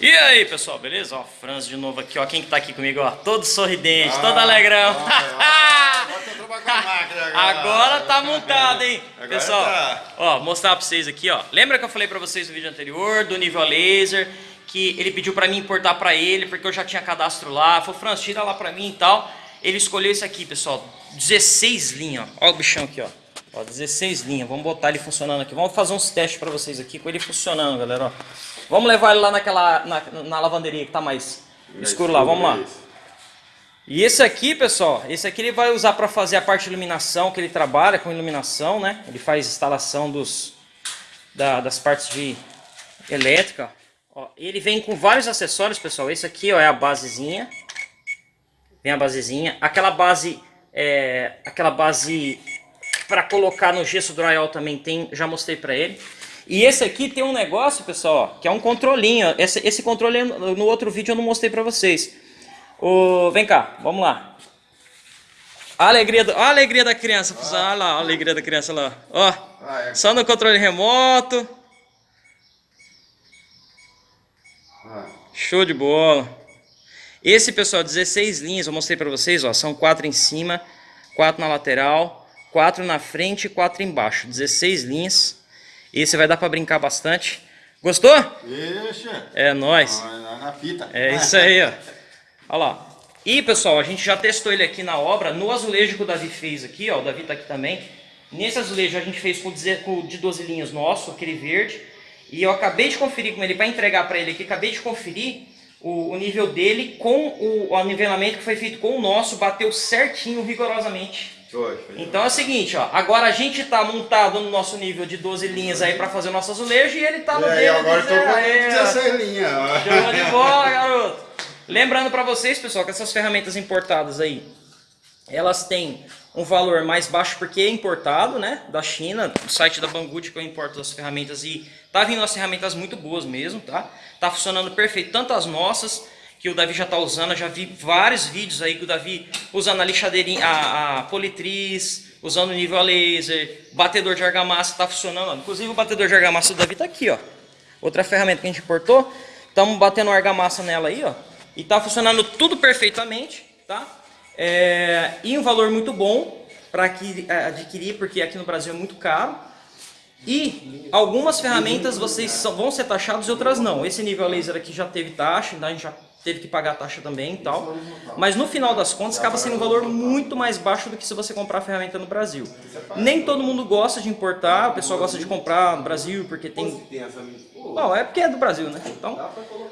E aí, pessoal, beleza? Ó, Franz de novo aqui, ó. Quem que tá aqui comigo, ó? Todo sorridente, ah, todo alegrão. agora tá montado, hein? Agora pessoal, tá. ó, mostrar pra vocês aqui, ó. Lembra que eu falei pra vocês no vídeo anterior do nível laser? Que ele pediu pra mim importar pra ele, porque eu já tinha cadastro lá. Falou, Franz, tira lá pra mim e tal. Ele escolheu esse aqui, pessoal. 16 linhas, ó. Ó o bichão aqui, ó. Ó, 16 linhas. Vamos botar ele funcionando aqui. Vamos fazer uns testes pra vocês aqui com ele funcionando, galera, ó. Vamos levar ele lá naquela, na, na lavanderia que tá mais é escuro lá, vamos lá. E esse aqui, pessoal, esse aqui ele vai usar para fazer a parte de iluminação, que ele trabalha com iluminação, né? Ele faz instalação dos, da, das partes de elétrica. Ó, ele vem com vários acessórios, pessoal. Esse aqui ó, é a basezinha. Vem a basezinha. Aquela base, é, aquela base para colocar no gesso drywall também tem, já mostrei para ele. E esse aqui tem um negócio, pessoal, que é um controlinho. Esse, esse controle no outro vídeo eu não mostrei pra vocês. O, vem cá, vamos lá. A alegria, do, a alegria da criança, ah. olha lá, a alegria da criança lá. Ó, ah, é. só no controle remoto. Ah. Show de bola. Esse, pessoal, 16 linhas, eu mostrei pra vocês, ó, são quatro em cima, quatro na lateral, quatro na frente e quatro embaixo. 16 linhas. Esse vai dar para brincar bastante. Gostou? Deixa. É nóis. Na fita. É isso aí, ó. Olha lá. E, pessoal, a gente já testou ele aqui na obra, no azulejo que o Davi fez aqui, ó. O Davi tá aqui também. Nesse azulejo a gente fez com, com de 12 linhas nosso, aquele verde. E eu acabei de conferir com ele, para entregar para ele aqui, acabei de conferir o, o nível dele com o, o nivelamento que foi feito com o nosso, bateu certinho, rigorosamente. Então é o seguinte, ó, agora a gente tá montado no nosso nível de 12 linhas aí para fazer o nosso azulejo e ele tá no dele. agora tô com 16 linhas. Show de bola, garoto. Lembrando para vocês, pessoal, que essas ferramentas importadas aí, elas têm um valor mais baixo porque é importado, né, da China, do site da Banggood que eu importo as ferramentas e tá vindo as ferramentas muito boas mesmo, tá? Tá funcionando perfeito, tanto as nossas que o Davi já está usando. Eu já vi vários vídeos aí que o Davi usando a lixadeirinha, a, a politriz, usando nível a laser, batedor de argamassa está funcionando. Inclusive o batedor de argamassa do Davi está aqui, ó. Outra ferramenta que a gente importou. Estamos batendo argamassa nela aí, ó. E está funcionando tudo perfeitamente, tá? É, e um valor muito bom para é, adquirir, porque aqui no Brasil é muito caro. E algumas ferramentas vocês vão ser taxados e outras não. Esse nível laser aqui já teve taxa, a gente já teve que pagar a taxa também e tal. Mas no final das contas acaba sendo um valor muito mais baixo do que se você comprar a ferramenta no Brasil. Nem todo mundo gosta de importar, o pessoal gosta de comprar no Brasil porque tem... Bom, é porque é do Brasil, né? Então,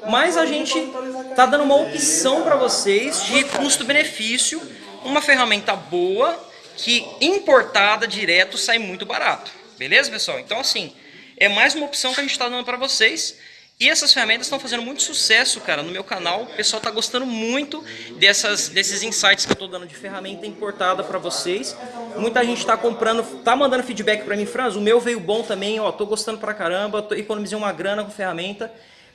mas a gente tá dando uma opção para vocês de custo-benefício, uma ferramenta boa que importada direto sai muito barato. Beleza, pessoal? Então, assim, é mais uma opção que a gente está dando para vocês. E essas ferramentas estão fazendo muito sucesso, cara, no meu canal. O pessoal está gostando muito dessas, desses insights que eu estou dando de ferramenta importada para vocês. Muita gente está comprando, está mandando feedback para mim, Franz, o meu veio bom também, ó, tô gostando pra caramba, tô, economizei uma grana com ferramenta.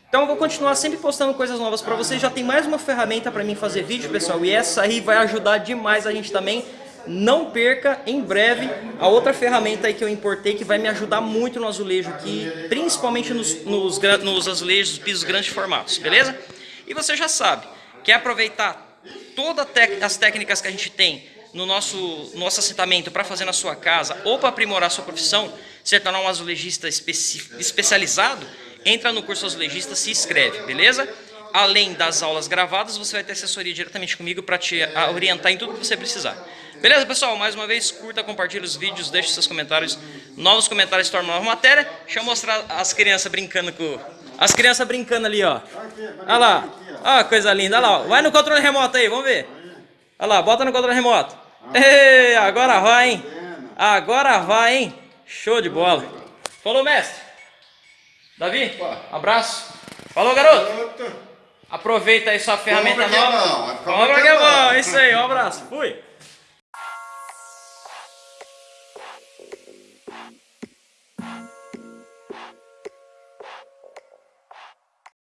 Então eu vou continuar sempre postando coisas novas para vocês. Já tem mais uma ferramenta para mim fazer vídeo, pessoal, e essa aí vai ajudar demais a gente também não perca em breve a outra ferramenta aí que eu importei que vai me ajudar muito no azulejo aqui, principalmente nos, nos, nos azulejos, pisos grandes formatos, beleza? E você já sabe, quer aproveitar todas as técnicas que a gente tem no nosso, nosso assentamento para fazer na sua casa ou para aprimorar a sua profissão, se tornar um azulejista especializado, entra no curso azulejista, se inscreve, beleza? Além das aulas gravadas, você vai ter assessoria diretamente comigo para te orientar em tudo que você precisar. Beleza, pessoal? Mais uma vez, curta, compartilhe os vídeos, deixe seus comentários. Novos comentários tornam nova matéria. Deixa eu mostrar as crianças brincando com... As crianças brincando ali, ó. Olha lá. Olha coisa linda. Olha lá. Vai no controle remoto aí, vamos ver. Olha lá, bota no controle remoto. Ei, agora vai, hein? Agora vai, hein? Show de bola. Falou, mestre. Davi, abraço. Falou, garoto. Aproveita aí sua ferramenta nova. Compra que é bom. Isso aí, um abraço. Fui.